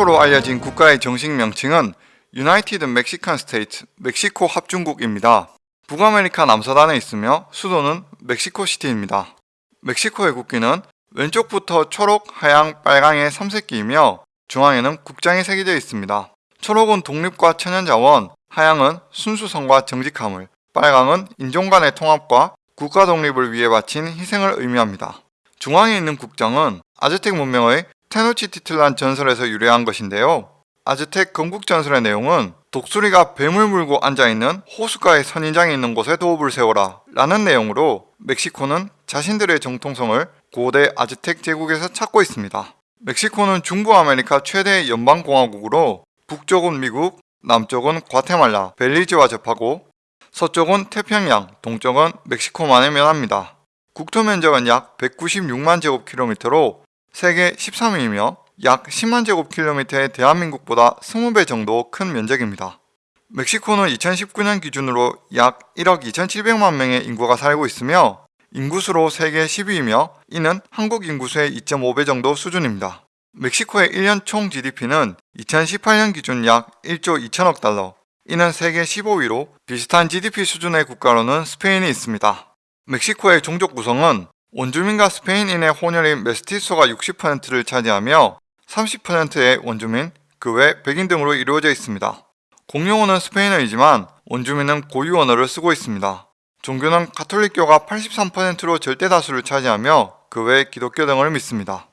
멕시코로 알려진 국가의 정식 명칭은 United Mexican States 멕시코 합중국입니다. 북아메리카 남서단에 있으며 수도는 멕시코시티입니다. 멕시코의 국기는 왼쪽부터 초록, 하양, 빨강의 삼색기이며 중앙에는 국장이 새겨져 있습니다. 초록은 독립과 천연자원, 하양은 순수성과 정직함을, 빨강은 인종 간의 통합과 국가 독립을 위해 바친 희생을 의미합니다. 중앙에 있는 국장은 아즈텍 문명의 테노치티틀란 전설에서 유래한 것인데요. 아즈텍 건국 전설의 내용은 독수리가 뱀을 물고 앉아있는 호숫가의 선인장이 있는 곳에 도읍을 세워라 라는 내용으로 멕시코는 자신들의 정통성을 고대 아즈텍 제국에서 찾고 있습니다. 멕시코는 중부아메리카 최대 연방공화국으로 북쪽은 미국, 남쪽은 과테말라, 벨리즈와 접하고 서쪽은 태평양, 동쪽은 멕시코만에 면합니다. 국토 면적은 약 196만 제곱킬로미터로 세계 13위이며 약 10만 제곱킬로미터의 대한민국보다 20배 정도 큰 면적입니다. 멕시코는 2019년 기준으로 약 1억 2,700만 명의 인구가 살고 있으며 인구수로 세계 10위이며 이는 한국 인구수의 2.5배 정도 수준입니다. 멕시코의 1년 총 GDP는 2018년 기준 약 1조 2천억 달러, 이는 세계 15위로 비슷한 GDP 수준의 국가로는 스페인이 있습니다. 멕시코의 종족 구성은 원주민과 스페인인의 혼혈인 메스티소가 60%를 차지하며 30%의 원주민, 그 외 백인 등으로 이루어져 있습니다. 공용어는 스페인어이지만 원주민은 고유 언어를 쓰고 있습니다. 종교는 가톨릭교가 83%로 절대 다수를 차지하며 그 외 기독교 등을 믿습니다.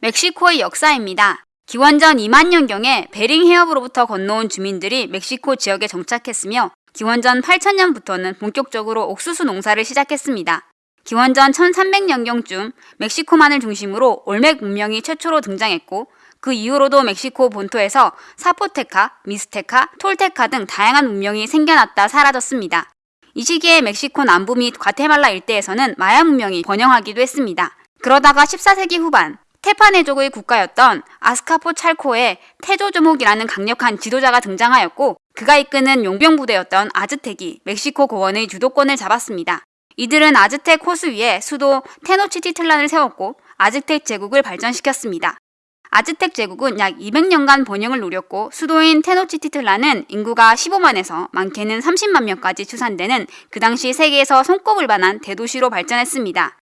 멕시코의 역사입니다. 기원전 2만 년경에 베링 해협으로부터 건너온 주민들이 멕시코 지역에 정착했으며 기원전 8천년부터는 본격적으로 옥수수 농사를 시작했습니다. 기원전 1300년경쯤 멕시코만을 중심으로 올맥 문명이 최초로 등장했고 그 이후로도 멕시코 본토에서 사포테카, 미스테카, 톨테카 등 다양한 문명이 생겨났다 사라졌습니다. 이 시기에 멕시코 남부 및 과테말라 일대에서는 마야 문명이 번영하기도 했습니다. 그러다가 14세기 후반 테파네족의 국가였던 아스카포 찰코의 테조조목이라는 강력한 지도자가 등장하였고 그가 이끄는 용병 부대였던 아즈텍이 멕시코 고원의 주도권을 잡았습니다. 이들은 아즈텍 호수 위에 수도 테노치티틀란을 세웠고 아즈텍 제국을 발전시켰습니다. 아즈텍 제국은 약 200년간 번영을 노렸고 수도인 테노치티틀란은 인구가 15만에서 많게는 30만 명까지 추산되는 그 당시 세계에서 손꼽을 만한 대도시로 발전했습니다.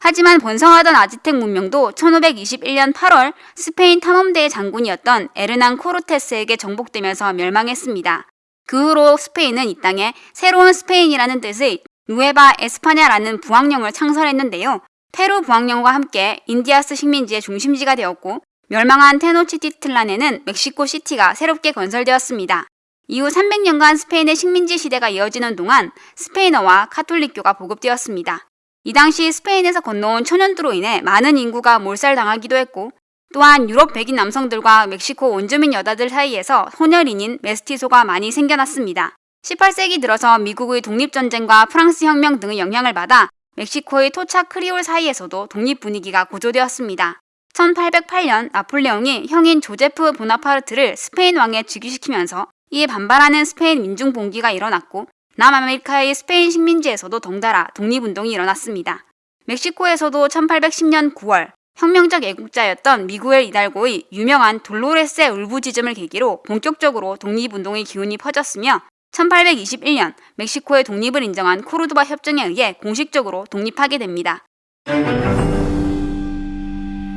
하지만 번성하던 아즈텍 문명도 1521년 8월 스페인 탐험대의 장군이었던 에르난 코르테스에게 정복되면서 멸망했습니다. 그 후로 스페인은 이 땅에 새로운 스페인이라는 뜻의 누에바 에스파냐라는 부왕령을 창설했는데요. 페루 부왕령과 함께 인디아스 식민지의 중심지가 되었고 멸망한 테노치티틀란에는 멕시코 시티가 새롭게 건설되었습니다. 이후 300년간 스페인의 식민지 시대가 이어지는 동안 스페인어와 카톨릭교가 보급되었습니다. 이 당시 스페인에서 건너온 천연두로 인해 많은 인구가 몰살당하기도 했고 또한 유럽 백인 남성들과 멕시코 원주민 여자들 사이에서 혼혈인인 메스티소가 많이 생겨났습니다. 18세기 들어서 미국의 독립전쟁과 프랑스 혁명 등의 영향을 받아 멕시코의 토착 크리올 사이에서도 독립 분위기가 고조되었습니다. 1808년 나폴레옹이 형인 조제프 보나파르트를 스페인 왕에 즉위시키면서 이에 반발하는 스페인 민중 봉기가 일어났고 남아메리카의 스페인 식민지에서도 덩달아 독립운동이 일어났습니다. 멕시코에서도 1810년 9월 혁명적 애국자였던 미구엘 이달고의 유명한 돌로레스의 울부짖음을 계기로 본격적으로 독립운동의 기운이 퍼졌으며 1821년 멕시코의 독립을 인정한 코르도바 협정에 의해 공식적으로 독립하게 됩니다.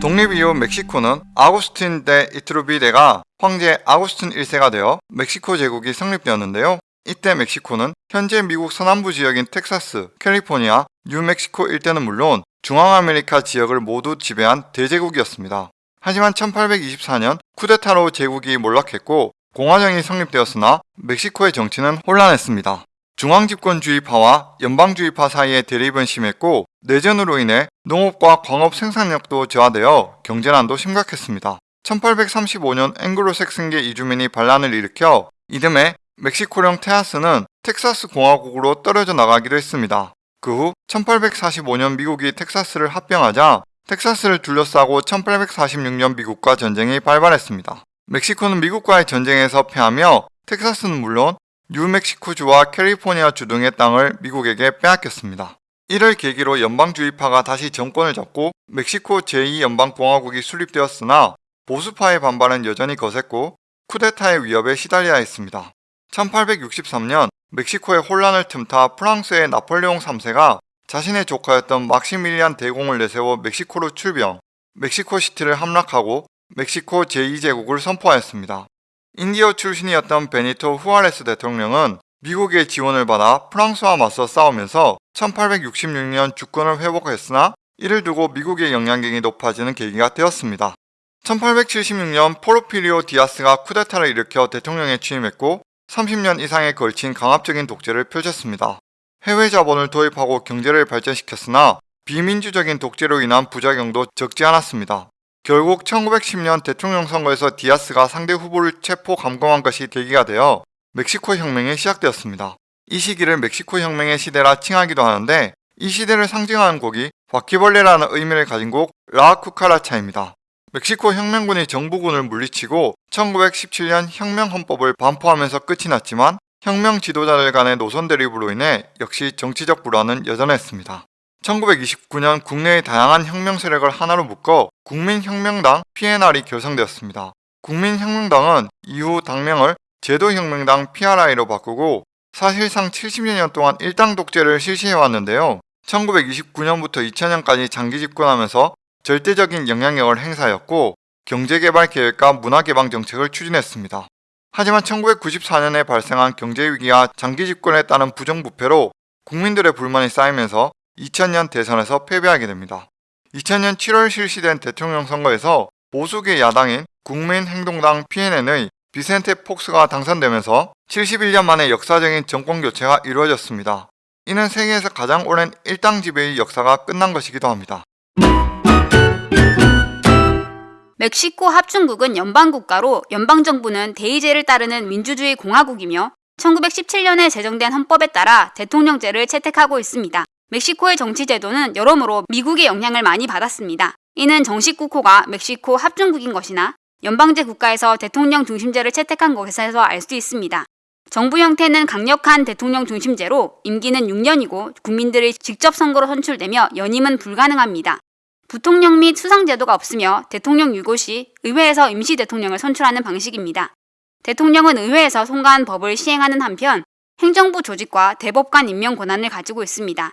독립 이후 멕시코는 아구스틴 데 이트루비데가 황제 아구스틴 1세가 되어 멕시코 제국이 성립되었는데요. 이때 멕시코는 현재 미국 서남부 지역인 텍사스, 캘리포니아, 뉴멕시코 일대는 물론 중앙아메리카 지역을 모두 지배한 대제국이었습니다. 하지만 1824년 쿠데타로 제국이 몰락했고 공화정이 성립되었으나 멕시코의 정치는 혼란했습니다. 중앙집권주의파와 연방주의파 사이의 대립은 심했고 내전으로 인해 농업과 광업 생산력도 저하되어 경제난도 심각했습니다. 1835년 앵글로색슨계 이주민이 반란을 일으켜 이듬해 멕시코령 테아스는 텍사스 공화국으로 떨어져 나가기도 했습니다. 그 후 1845년 미국이 텍사스를 합병하자 텍사스를 둘러싸고 1846년 미국과 전쟁이 발발했습니다. 멕시코는 미국과의 전쟁에서 패하며 텍사스는 물론 뉴멕시코주와 캘리포니아주 등의 땅을 미국에게 빼앗겼습니다. 이를 계기로 연방주의파가 다시 정권을 잡고 멕시코 제2연방공화국이 수립되었으나 보수파의 반발은 여전히 거셌고 쿠데타의 위협에 시달려야 했습니다. 1863년 멕시코의 혼란을 틈타 프랑스의 나폴레옹 3세가 자신의 조카였던 막시밀리안 대공을 내세워 멕시코로 출병, 멕시코시티를 함락하고 멕시코 제2제국을 선포하였습니다. 인디오 출신이었던 베니토 후아레스 대통령은 미국의 지원을 받아 프랑스와 맞서 싸우면서 1866년 주권을 회복했으나 이를 두고 미국의 영향력이 높아지는 계기가 되었습니다. 1876년 포르피리오 디아스가 쿠데타를 일으켜 대통령에 취임했고 30년 이상에 걸친 강압적인 독재를 펼쳤습니다. 해외 자본을 도입하고 경제를 발전시켰으나 비민주적인 독재로 인한 부작용도 적지 않았습니다. 결국 1910년 대통령 선거에서 디아스가 상대 후보를 체포 감금한 것이 계기가 되어 멕시코 혁명이 시작되었습니다. 이 시기를 멕시코 혁명의 시대라 칭하기도 하는데 이 시대를 상징하는 곡이 바퀴벌레라는 의미를 가진 곡 라쿠카라차입니다. 멕시코 혁명군이 정부군을 물리치고 1917년 혁명헌법을 반포하면서 끝이 났지만 혁명 지도자들 간의 노선 대립으로 인해 역시 정치적 불안은 여전했습니다. 1929년 국내의 다양한 혁명 세력을 하나로 묶어 국민혁명당 PNR이 결성되었습니다. 국민혁명당은 이후 당명을 제도혁명당 PRI로 바꾸고 사실상 70여 년 동안 일당 독재를 실시해왔는데요. 1929년부터 2000년까지 장기 집권하면서 절대적인 영향력을 행사하였고 경제개발 계획과 문화개방 정책을 추진했습니다. 하지만 1994년에 발생한 경제위기와 장기 집권에 따른 부정부패로 국민들의 불만이 쌓이면서 2000년 대선에서 패배하게 됩니다. 2000년 7월 실시된 대통령 선거에서 보수계 야당인 국민행동당 PNN의 비센테 폭스가 당선되면서 71년 만에 역사적인 정권 교체가 이루어졌습니다. 이는 세계에서 가장 오랜 일당 지배의 역사가 끝난 것이기도 합니다. 멕시코 합중국은 연방국가로 연방정부는 대의제를 따르는 민주주의 공화국이며 1917년에 제정된 헌법에 따라 대통령제를 채택하고 있습니다. 멕시코의 정치제도는 여러모로 미국의 영향을 많이 받았습니다. 이는 정식 국호가 멕시코 합중국인 것이나 연방제 국가에서 대통령 중심제를 채택한 것에서 알 수 있습니다. 정부 형태는 강력한 대통령 중심제로 임기는 6년이고 국민들의 직접 선거로 선출되며 연임은 불가능합니다. 부통령 및 수상제도가 없으며 대통령 유고 시 의회에서 임시 대통령을 선출하는 방식입니다. 대통령은 의회에서 통과한 법을 시행하는 한편 행정부 조직과 대법관 임명 권한을 가지고 있습니다.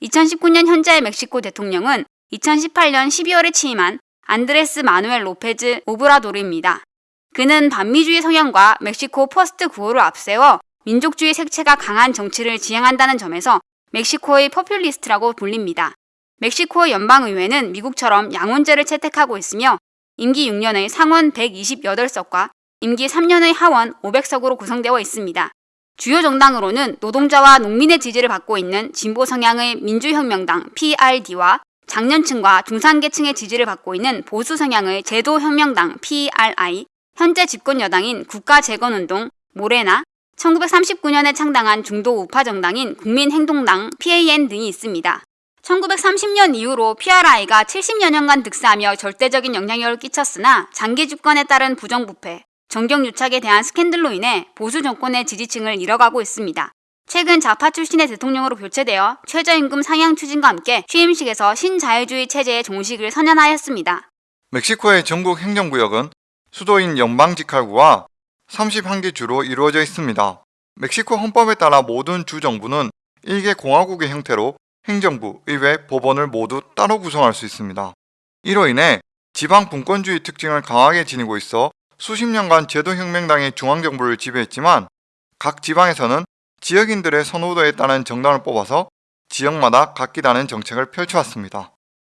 2019년 현재의 멕시코 대통령은 2018년 12월에 취임한 안드레스 마누엘 로페즈 오브라도르입니다. 그는 반미주의 성향과 멕시코 First 구호를 앞세워 민족주의 색채가 강한 정치를 지향한다는 점에서 멕시코의 포퓰리스트라고 불립니다. 멕시코 연방의회는 미국처럼 양원제를 채택하고 있으며 임기 6년의 상원 128석과 임기 3년의 하원 500석으로 구성되어 있습니다. 주요 정당으로는 노동자와 농민의 지지를 받고 있는 진보 성향의 민주혁명당 PRD와 장년층과 중산계층의 지지를 받고 있는 보수 성향의 제도혁명당 PRI, 현재 집권 여당인 국가재건운동 모레나, 1939년에 창당한 중도 우파 정당인 국민행동당 PAN 등이 있습니다. 1930년 이후로 PRI가 70여 년간 득세하며 절대적인 영향력을 끼쳤으나 장기 집권에 따른 부정부패, 정경유착에 대한 스캔들로 인해 보수 정권의 지지층을 잃어가고 있습니다. 최근 좌파 출신의 대통령으로 교체되어 최저임금 상향 추진과 함께 취임식에서 신자유주의 체제의 종식을 선언하였습니다. 멕시코의 전국 행정구역은 수도인 연방직할구와 31개 주로 이루어져 있습니다. 멕시코 헌법에 따라 모든 주정부는 일개 공화국의 형태로 행정부, 의회, 법원을 모두 따로 구성할 수 있습니다. 이로 인해 지방 분권주의 특징을 강하게 지니고 있어 수십 년간 제도혁명당이 중앙정부를 지배했지만 각 지방에서는 지역인들의 선호도에 따른 정당을 뽑아서 지역마다 각기 다른 정책을 펼쳐왔습니다.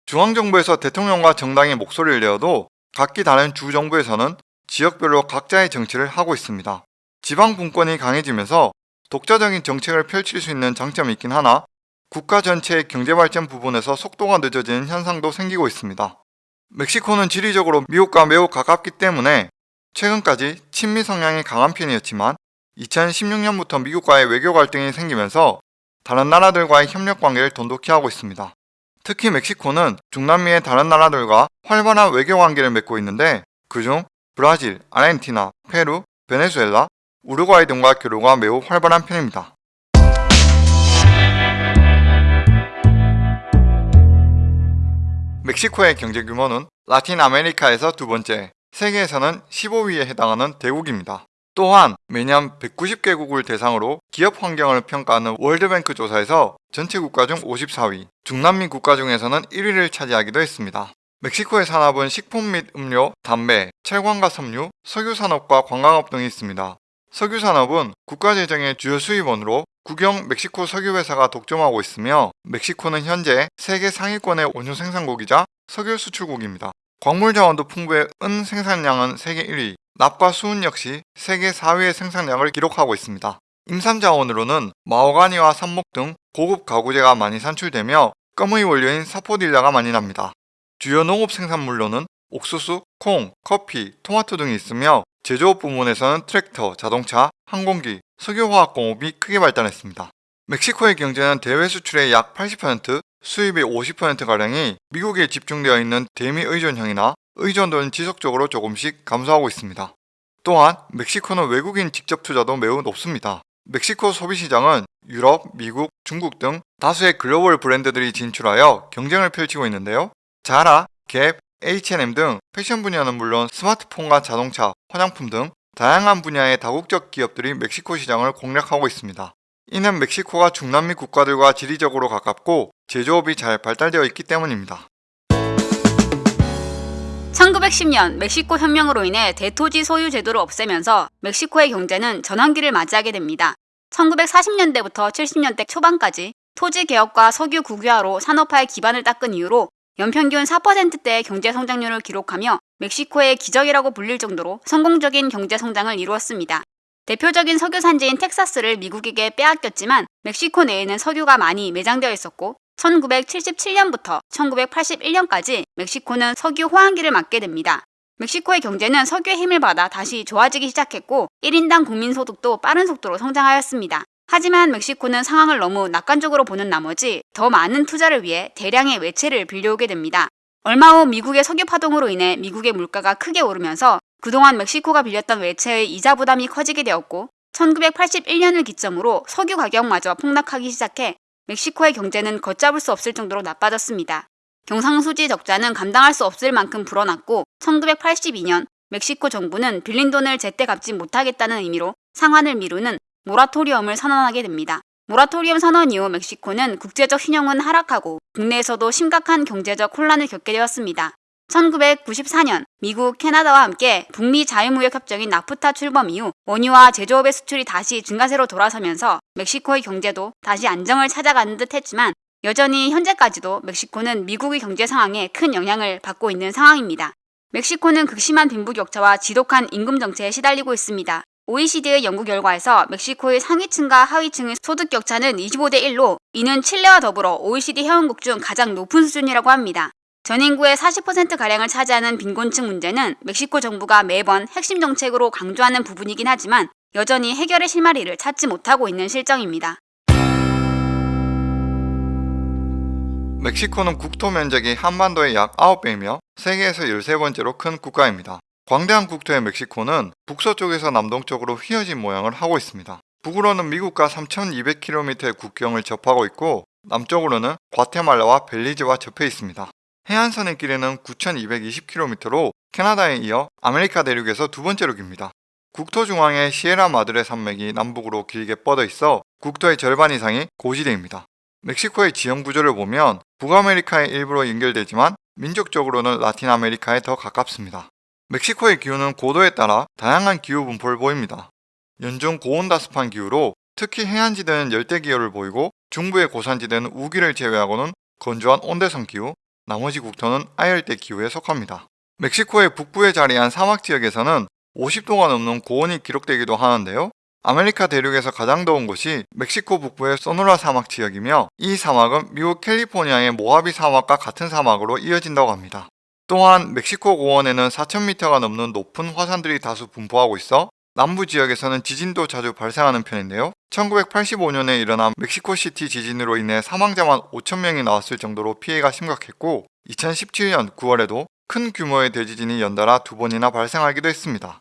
중앙정부에서 대통령과 정당이 목소리를 내어도 각기 다른 주정부에서는 지역별로 각자의 정치를 하고 있습니다. 지방 분권이 강해지면서 독자적인 정책을 펼칠 수 있는 장점이 있긴 하나 국가 전체의 경제발전 부분에서 속도가 늦어지는 현상도 생기고 있습니다. 멕시코는 지리적으로 미국과 매우 가깝기 때문에 최근까지 친미 성향이 강한 편이었지만 2016년부터 미국과의 외교 갈등이 생기면서 다른 나라들과의 협력 관계를 돈독히 하고 있습니다. 특히 멕시코는 중남미의 다른 나라들과 활발한 외교 관계를 맺고 있는데 그중 브라질, 아르헨티나, 페루, 베네수엘라, 우루과이 등과 교류가 매우 활발한 편입니다. 멕시코의 경제 규모는 라틴 아메리카에서 두 번째, 세계에서는 15위에 해당하는 대국입니다. 또한 매년 190개국을 대상으로 기업 환경을 평가하는 World Bank 조사에서 전체 국가 중 54위, 중남미 국가 중에서는 1위를 차지하기도 했습니다. 멕시코의 산업은 식품 및 음료, 담배, 철광과 섬유, 석유 산업과 관광업 등이 있습니다. 석유 산업은 국가 재정의 주요 수입원으로 국영 멕시코 석유 회사가 독점하고 있으며 멕시코는 현재 세계 상위권의 원유 생산국이자 석유 수출국입니다. 광물 자원도 풍부해 은 생산량은 세계 1위, 납과 수은 역시 세계 4위의 생산량을 기록하고 있습니다. 임산 자원으로는 마호가니와 삽목 등 고급 가구재가 많이 산출되며 껌의 원료인 사포딜라가 많이 납니다. 주요 농업 생산물로는 옥수수, 콩, 커피, 토마토 등이 있으며 제조업 부문에서는 트랙터, 자동차, 항공기, 석유화학공업이 크게 발달했습니다. 멕시코의 경제는 대외 수출의 약 80%, 수입의 50%가량이 미국에 집중되어 있는 대미 의존형이나 의존도는 지속적으로 조금씩 감소하고 있습니다. 또한 멕시코는 외국인 직접 투자도 매우 높습니다. 멕시코 소비시장은 유럽, 미국, 중국 등 다수의 글로벌 브랜드들이 진출하여 경쟁을 펼치고 있는데요. 자라, 갭, H&M 등 패션 분야는 물론 스마트폰과 자동차, 화장품 등 다양한 분야의 다국적 기업들이 멕시코 시장을 공략하고 있습니다. 이는 멕시코가 중남미 국가들과 지리적으로 가깝고 제조업이 잘 발달되어 있기 때문입니다. 1910년 멕시코 혁명으로 인해 대토지 소유 제도를 없애면서 멕시코의 경제는 전환기를 맞이하게 됩니다. 1940년대부터 70년대 초반까지 토지 개혁과 석유 국유화로 산업화의 기반을 닦은 이후로 연평균 4%대의 경제 성장률을 기록하며 멕시코의 기적이라고 불릴 정도로 성공적인 경제 성장을 이루었습니다. 대표적인 석유 산지인 텍사스를 미국에게 빼앗겼지만 멕시코 내에는 석유가 많이 매장되어 있었고 1977년부터 1981년까지 멕시코는 석유 호황기를 맞게 됩니다. 멕시코의 경제는 석유의 힘을 받아 다시 좋아지기 시작했고 1인당 국민소득도 빠른 속도로 성장하였습니다. 하지만 멕시코는 상황을 너무 낙관적으로 보는 나머지 더 많은 투자를 위해 대량의 외채를 빌려오게 됩니다. 얼마 후 미국의 석유 파동으로 인해 미국의 물가가 크게 오르면서 그동안 멕시코가 빌렸던 외채의 이자 부담이 커지게 되었고 1981년을 기점으로 석유 가격마저 폭락하기 시작해 멕시코의 경제는 걷잡을 수 없을 정도로 나빠졌습니다. 경상수지 적자는 감당할 수 없을 만큼 불어났고 1982년 멕시코 정부는 빌린 돈을 제때 갚지 못하겠다는 의미로 상환을 미루는 모라토리엄을 선언하게 됩니다. 모라토리엄 선언 이후 멕시코는 국제적 신용은 하락하고 국내에서도 심각한 경제적 혼란을 겪게 되었습니다. 1994년 미국, 캐나다와 함께 북미 자유무역협정인 나프타 출범 이후 원유와 제조업의 수출이 다시 증가세로 돌아서면서 멕시코의 경제도 다시 안정을 찾아가는 듯 했지만 여전히 현재까지도 멕시코는 미국의 경제 상황에 큰 영향을 받고 있는 상황입니다. 멕시코는 극심한 빈부격차와 지독한 임금 정체에 시달리고 있습니다. OECD의 연구 결과에서 멕시코의 상위층과 하위층의 소득 격차는 25대 1로 이는 칠레와 더불어 OECD 회원국 중 가장 높은 수준이라고 합니다. 전 인구의 40%가량을 차지하는 빈곤층 문제는 멕시코 정부가 매번 핵심 정책으로 강조하는 부분이긴 하지만 여전히 해결의 실마리를 찾지 못하고 있는 실정입니다. 멕시코는 국토 면적이 한반도의 약 9배이며 세계에서 13번째로 큰 국가입니다. 광대한 국토의 멕시코는 북서쪽에서 남동쪽으로 휘어진 모양을 하고 있습니다. 북으로는 미국과 3,200km의 국경을 접하고 있고 남쪽으로는 과테말라와 벨리즈와 접해 있습니다. 해안선의 길이는 9,220km로 캐나다에 이어 아메리카 대륙에서 두 번째로 깁니다. 국토 중앙에 시에라 마드레 산맥이 남북으로 길게 뻗어 있어 국토의 절반 이상이 고지대입니다. 멕시코의 지형 구조를 보면 북아메리카의 일부로 연결되지만 민족적으로는 라틴 아메리카에 더 가깝습니다. 멕시코의 기후는 고도에 따라 다양한 기후 분포를 보입니다. 연중 고온다습한 기후로 특히 해안지대는 열대기후를 보이고 중부의 고산지대는 우기를 제외하고는 건조한 온대성 기후, 나머지 국토는 아열대 기후에 속합니다. 멕시코의 북부에 자리한 사막 지역에서는 50도가 넘는 고온이 기록되기도 하는데요. 아메리카 대륙에서 가장 더운 곳이 멕시코 북부의 소노라 사막 지역이며 이 사막은 미국 캘리포니아의 모하비 사막과 같은 사막으로 이어진다고 합니다. 또한 멕시코 고원에는 4,000m가 넘는 높은 화산들이 다수 분포하고 있어 남부 지역에서는 지진도 자주 발생하는 편인데요. 1985년에 일어난 멕시코시티 지진으로 인해 사망자만 5,000명이 나왔을 정도로 피해가 심각했고 2017년 9월에도 큰 규모의 대지진이 연달아 두 번이나 발생하기도 했습니다.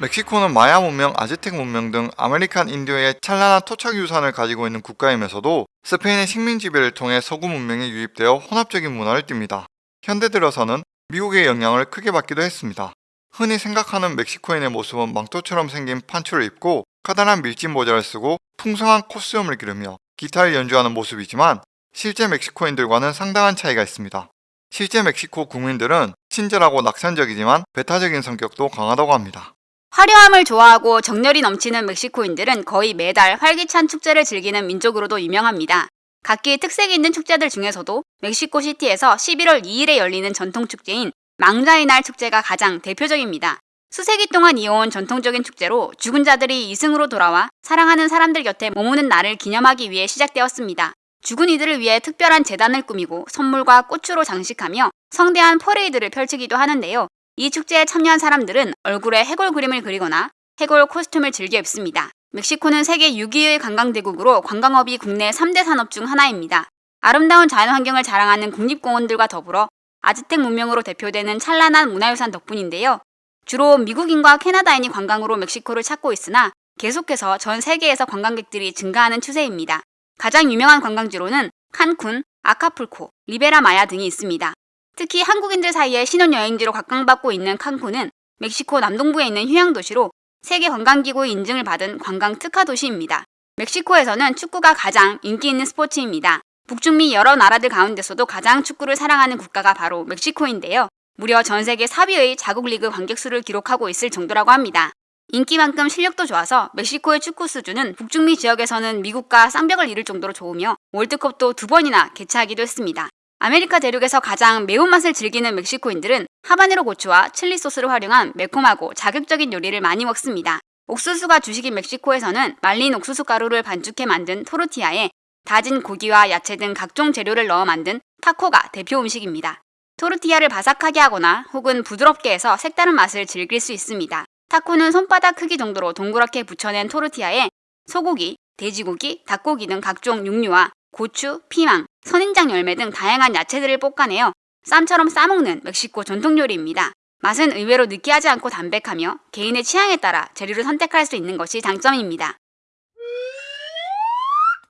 멕시코는 마야 문명, 아즈텍 문명 등 아메리카 인디오의 찬란한 토착 유산을 가지고 있는 국가이면서도 스페인의 식민 지배를 통해 서구 문명이 유입되어 혼합적인 문화를 띱니다. 현대 들어서는 미국의 영향을 크게 받기도 했습니다. 흔히 생각하는 멕시코인의 모습은 망토처럼 생긴 판초를 입고 커다란 밀짚 모자를 쓰고 풍성한 콧수염을 기르며 기타를 연주하는 모습이지만 실제 멕시코인들과는 상당한 차이가 있습니다. 실제 멕시코 국민들은 친절하고 낙천적이지만 배타적인 성격도 강하다고 합니다. 화려함을 좋아하고 정열이 넘치는 멕시코인들은 거의 매달 활기찬 축제를 즐기는 민족으로도 유명합니다. 각기 특색이 있는 축제들 중에서도 멕시코 시티에서 11월 2일에 열리는 전통 축제인 망자의 날 축제가 가장 대표적입니다. 수세기 동안 이어온 전통적인 축제로 죽은 자들이 이승으로 돌아와 사랑하는 사람들 곁에 머무는 날을 기념하기 위해 시작되었습니다. 죽은 이들을 위해 특별한 제단을 꾸미고 선물과 꽃으로 장식하며 성대한 퍼레이드를 펼치기도 하는데요. 이 축제에 참여한 사람들은 얼굴에 해골 그림을 그리거나 해골 코스튬을 즐겨 입습니다. 멕시코는 세계 6위의 관광대국으로 관광업이 국내 3대 산업 중 하나입니다. 아름다운 자연환경을 자랑하는 국립공원들과 더불어 아즈텍 문명으로 대표되는 찬란한 문화유산 덕분인데요. 주로 미국인과 캐나다인이 관광으로 멕시코를 찾고 있으나 계속해서 전 세계에서 관광객들이 증가하는 추세입니다. 가장 유명한 관광지로는 칸쿤, 아카풀코, 리베라 마야 등이 있습니다. 특히 한국인들 사이에 신혼여행지로 각광받고 있는 칸쿤은 멕시코 남동부에 있는 휴양도시로 세계 관광기구의 인증을 받은 관광 특화 도시입니다. 멕시코에서는 축구가 가장 인기 있는 스포츠입니다. 북중미 여러 나라들 가운데서도 가장 축구를 사랑하는 국가가 바로 멕시코인데요. 무려 전 세계 4위의 자국 리그 관객 수를 기록하고 있을 정도라고 합니다. 인기만큼 실력도 좋아서 멕시코의 축구 수준은 북중미 지역에서는 미국과 쌍벽을 이룰 정도로 좋으며 월드컵도 두 번이나 개최하기도 했습니다. 아메리카 대륙에서 가장 매운맛을 즐기는 멕시코인들은 하바네로 고추와 칠리 소스를 활용한 매콤하고 자극적인 요리를 많이 먹습니다. 옥수수가 주식인 멕시코에서는 말린 옥수수 가루를 반죽해 만든 토르티아에 다진 고기와 야채 등 각종 재료를 넣어 만든 타코가 대표 음식입니다. 토르티아를 바삭하게 하거나 혹은 부드럽게 해서 색다른 맛을 즐길 수 있습니다. 타코는 손바닥 크기 정도로 동그랗게 부쳐낸 토르티아에 소고기, 돼지고기, 닭고기 등 각종 육류와 고추, 피망, 선인장 열매 등 다양한 야채들을 볶아내어 쌈처럼 싸먹는 멕시코 전통 요리입니다. 맛은 의외로 느끼하지 않고 담백하며 개인의 취향에 따라 재료를 선택할 수 있는 것이 장점입니다.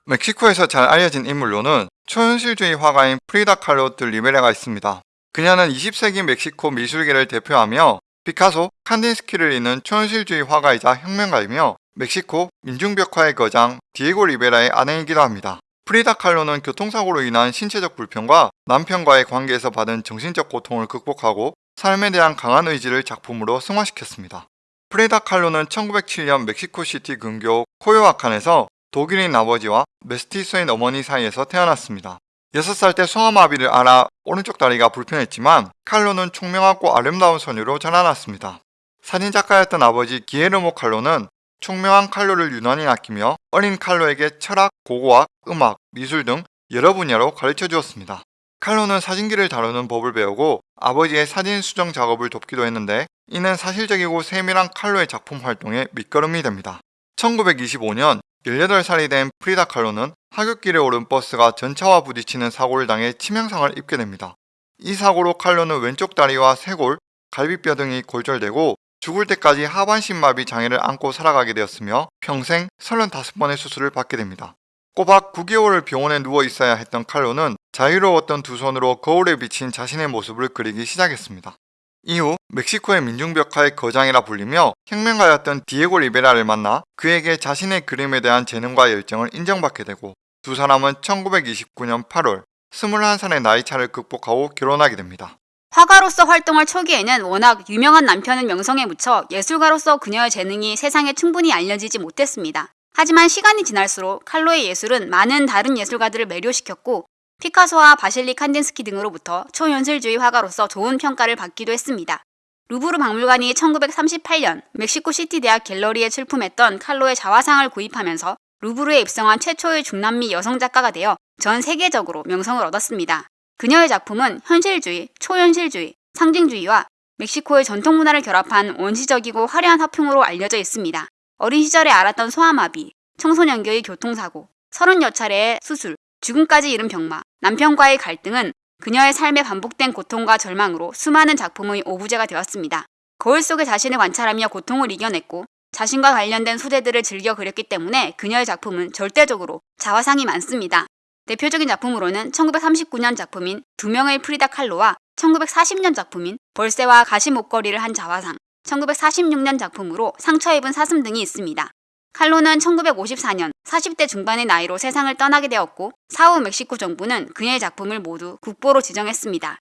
멕시코에서 잘 알려진 인물로는 초현실주의 화가인 프리다 칼로 드 리베라가 있습니다. 그녀는 20세기 멕시코 미술계를 대표하며 피카소, 칸딘스키를 잇는 초현실주의 화가이자 혁명가이며 멕시코 민중벽화의 거장 디에고 리베라의 아내이기도 합니다. 프리다 칼로는 교통사고로 인한 신체적 불편과 남편과의 관계에서 받은 정신적 고통을 극복하고 삶에 대한 강한 의지를 작품으로 승화시켰습니다. 프리다 칼로는 1907년 멕시코시티 근교 코요아칸에서 독일인 아버지와 메스티소인 어머니 사이에서 태어났습니다. 6살 때 소아마비를 알아 오른쪽 다리가 불편했지만 칼로는 총명하고 아름다운 소녀로 자라났습니다. 사진작가였던 아버지 기에르모 칼로는 총명한 칼로를 유난히 아끼며 어린 칼로에게 철학, 고고학, 음악, 미술 등 여러 분야로 가르쳐 주었습니다. 칼로는 사진기를 다루는 법을 배우고 아버지의 사진 수정 작업을 돕기도 했는데 이는 사실적이고 세밀한 칼로의 작품 활동에 밑거름이 됩니다. 1925년 18살이 된 프리다 칼로는 하굣길에 오른 버스가 전차와 부딪히는 사고를 당해 치명상을 입게 됩니다. 이 사고로 칼로는 왼쪽 다리와 쇄골, 갈비뼈 등이 골절되고 죽을 때까지 하반신마비 장애를 안고 살아가게 되었으며 평생 35번의 수술을 받게 됩니다. 꼬박 9개월을 병원에 누워 있어야 했던 칼로는 자유로웠던 두 손으로 거울에 비친 자신의 모습을 그리기 시작했습니다. 이후 멕시코의 민중벽화의 거장이라 불리며 혁명가였던 디에고 리베라를 만나 그에게 자신의 그림에 대한 재능과 열정을 인정받게 되고 두 사람은 1929년 8월 21살의 나이차를 극복하고 결혼하게 됩니다. 화가로서 활동할 초기에는 워낙 유명한 남편의 명성에 묻혀 예술가로서 그녀의 재능이 세상에 충분히 알려지지 못했습니다. 하지만 시간이 지날수록 칼로의 예술은 많은 다른 예술가들을 매료시켰고 피카소와 바실리 칸딘스키 등으로부터 초현실주의 화가로서 좋은 평가를 받기도 했습니다. 루브르 박물관이 1938년 멕시코 시티 대학 갤러리에 출품했던 칼로의 자화상을 구입하면서 루브르에 입성한 최초의 중남미 여성 작가가 되어 전 세계적으로 명성을 얻었습니다. 그녀의 작품은 현실주의, 초현실주의, 상징주의와 멕시코의 전통 문화를 결합한 원시적이고 화려한 화풍으로 알려져 있습니다. 어린 시절에 알았던 소아마비, 청소년기의 교통사고, 서른 여 차례의 수술, 죽음까지 이른 병마, 남편과의 갈등은 그녀의 삶에 반복된 고통과 절망으로 수많은 작품의 오부제가 되었습니다. 거울 속의 자신을 관찰하며 고통을 이겨냈고 자신과 관련된 소재들을 즐겨 그렸기 때문에 그녀의 작품은 절대적으로 자화상이 많습니다. 대표적인 작품으로는 1939년 작품인 두 명의 프리다 칼로와 1940년 작품인 벌새와 가시 목걸이를 한 자화상, 1946년 작품으로 상처 입은 사슴 등이 있습니다. 칼로는 1954년 40대 중반의 나이로 세상을 떠나게 되었고 사후 멕시코 정부는 그녀의 작품을 모두 국보로 지정했습니다.